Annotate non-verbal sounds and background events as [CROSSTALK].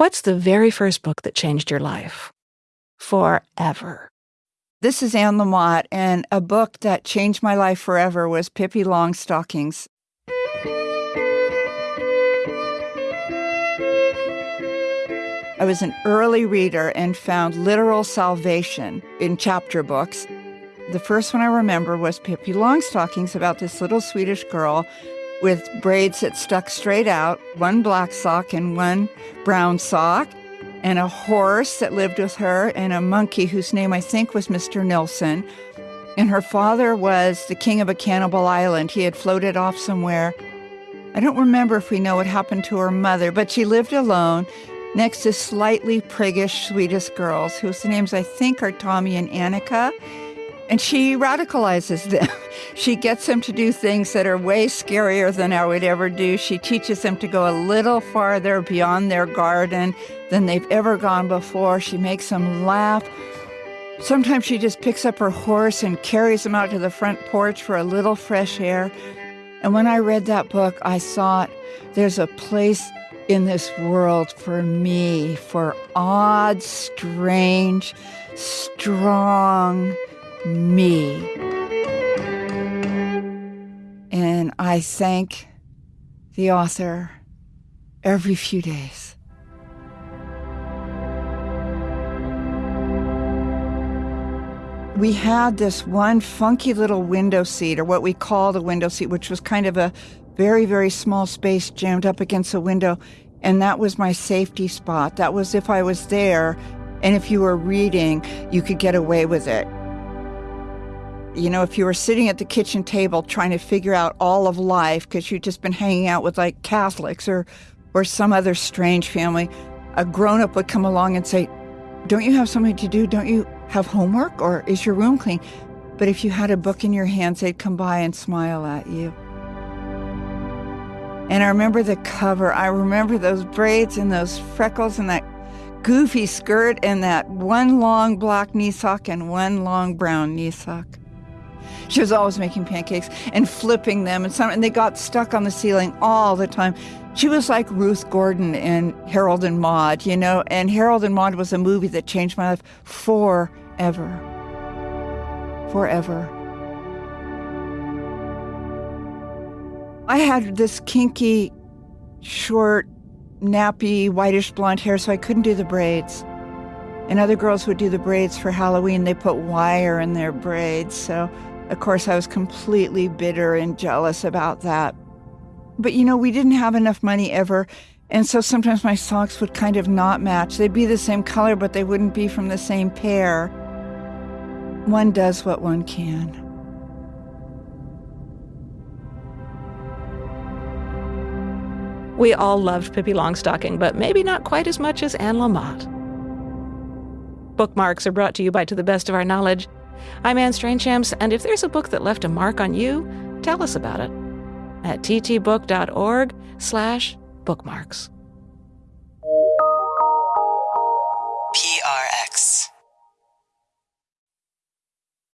What's the very first book that changed your life? Forever. This is Anne Lamott, and a book that changed my life forever was Pippi Longstockings. I was an early reader and found literal salvation in chapter books. The first one I remember was Pippi Longstockings about this little Swedish girl with braids that stuck straight out, one black sock and one brown sock, and a horse that lived with her, and a monkey whose name I think was Mr. Nilsson. And her father was the king of a cannibal island. He had floated off somewhere. I don't remember if we know what happened to her mother, but she lived alone next to slightly priggish Swedish girls whose names I think are Tommy and Annika. And she radicalizes them. [LAUGHS] she gets them to do things that are way scarier than I would ever do. She teaches them to go a little farther beyond their garden than they've ever gone before. She makes them laugh. Sometimes she just picks up her horse and carries them out to the front porch for a little fresh air. And when I read that book, I thought there's a place in this world for me, for odd, strange, strong me. And I thank the author every few days. We had this one funky little window seat, or what we called a window seat, which was kind of a very, very small space jammed up against a window. And that was my safety spot. That was if I was there and if you were reading, you could get away with it. You know, if you were sitting at the kitchen table trying to figure out all of life because you'd just been hanging out with like Catholics or, or some other strange family, a grown up would come along and say, Don't you have something to do? Don't you have homework? Or is your room clean? But if you had a book in your hands, they'd come by and smile at you. And I remember the cover. I remember those braids and those freckles and that goofy skirt and that one long black knee sock and one long brown knee sock. She was always making pancakes and flipping them, and some, and they got stuck on the ceiling all the time. She was like Ruth Gordon in Harold and Maude, you know, and Harold and Maude was a movie that changed my life forever. Forever. I had this kinky, short, nappy, whitish blonde hair, so I couldn't do the braids. And other girls would do the braids for Halloween. They put wire in their braids. So, of course, I was completely bitter and jealous about that. But, you know, we didn't have enough money ever. And so sometimes my socks would kind of not match. They'd be the same color, but they wouldn't be from the same pair. One does what one can. We all loved Pippi Longstocking, but maybe not quite as much as Anne Lamott. Bookmarks are brought to you by To the Best of Our Knowledge. I'm Anne Strainchamps, and if there's a book that left a mark on you, tell us about it at ttbook.org slash bookmarks.